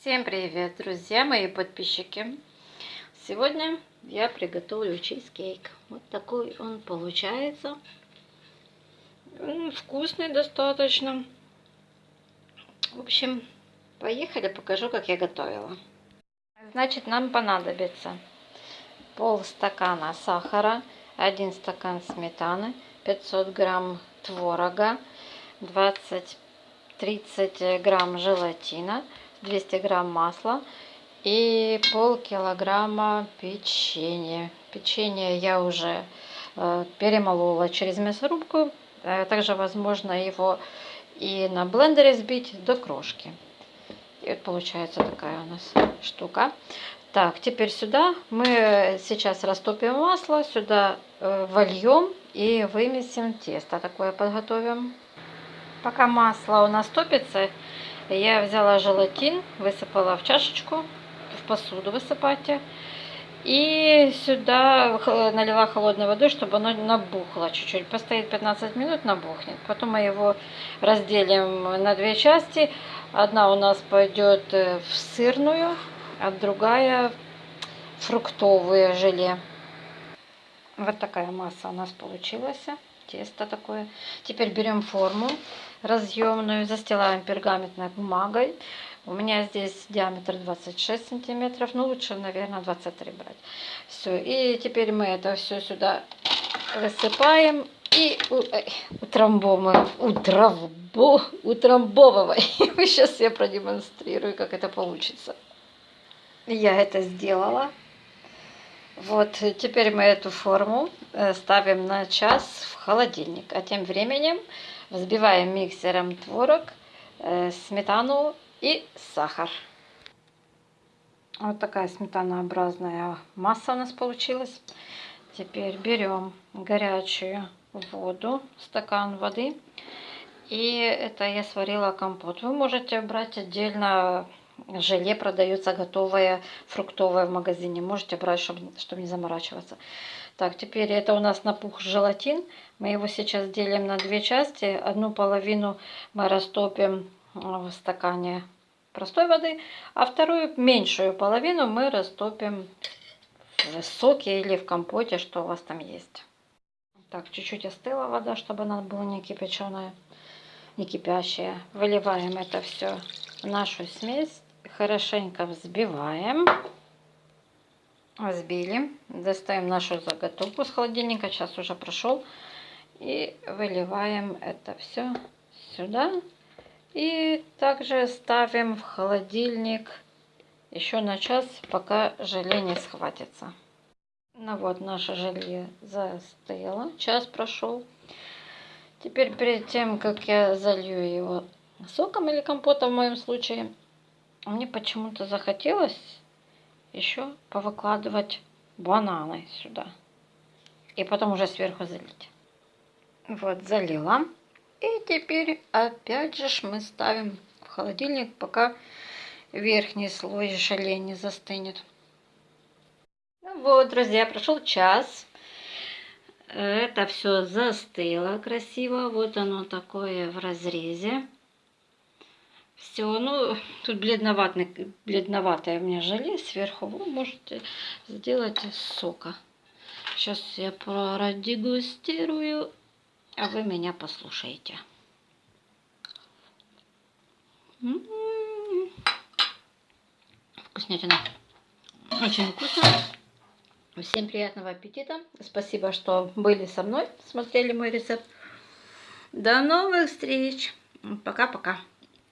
Всем привет, друзья мои подписчики! Сегодня я приготовлю чизкейк. Вот такой он получается. Вкусный достаточно. В общем, поехали, покажу, как я готовила. Значит, нам понадобится пол стакана сахара, один стакан сметаны, 500 грамм творога, 20-30 грамм желатина, 200 грамм масла и пол килограмма печенья. Печенье я уже э, перемолола через мясорубку. Э, также возможно его и на блендере сбить до крошки. И вот получается такая у нас штука. Так, теперь сюда мы сейчас растопим масло, сюда э, вольем и вымесим тесто. Такое подготовим. Пока масло у нас топится, я взяла желатин, высыпала в чашечку, в посуду высыпайте. И сюда налила холодной водой, чтобы оно набухло чуть-чуть. Постоит 15 минут, набухнет. Потом мы его разделим на две части. Одна у нас пойдет в сырную, а другая в фруктовое желе. Вот такая масса у нас получилась тесто такое. Теперь берем форму разъемную, застилаем пергаментной бумагой. У меня здесь диаметр 26 сантиметров, ну лучше, наверное, 23 брать. Все, и теперь мы это все сюда высыпаем и утрамбовываем, утрамбо, утрамбовываем. Сейчас я продемонстрирую, как это получится. Я это сделала. Вот, теперь мы эту форму э, ставим на час в холодильник. А тем временем взбиваем миксером творог, э, сметану и сахар. Вот такая сметанообразная масса у нас получилась. Теперь берем горячую воду, стакан воды. И это я сварила компот. Вы можете брать отдельно желе продается готовое фруктовое в магазине. Можете брать, чтобы, чтобы не заморачиваться. Так, теперь это у нас напух желатин. Мы его сейчас делим на две части. Одну половину мы растопим в стакане простой воды, а вторую, меньшую половину, мы растопим в соке или в компоте, что у вас там есть. Так, чуть-чуть остыла вода, чтобы она была не кипяченая, не кипящая. Выливаем это все в нашу смесь хорошенько взбиваем. Взбили. Достаем нашу заготовку с холодильника. Сейчас уже прошел. И выливаем это все сюда. И также ставим в холодильник еще на час, пока желе не схватится. Ну вот, наше желе застыло. Час прошел. Теперь перед тем, как я залью его соком или компотом в моем случае, мне почему-то захотелось еще повыкладывать бананы сюда. И потом уже сверху залить. Вот, залила. И теперь опять же мы ставим в холодильник, пока верхний слой желе не застынет. Ну вот, друзья, прошел час. Это все застыло красиво. Вот оно такое в разрезе. Все, ну, тут бледноватый, бледноватое у меня желе сверху. Вы можете сделать из сока. Сейчас я продегустирую, а вы меня послушаете. М -м -м. Вкуснятина. Очень вкусно. Всем приятного аппетита. Спасибо, что были со мной, смотрели мой рецепт. До новых встреч. Пока-пока.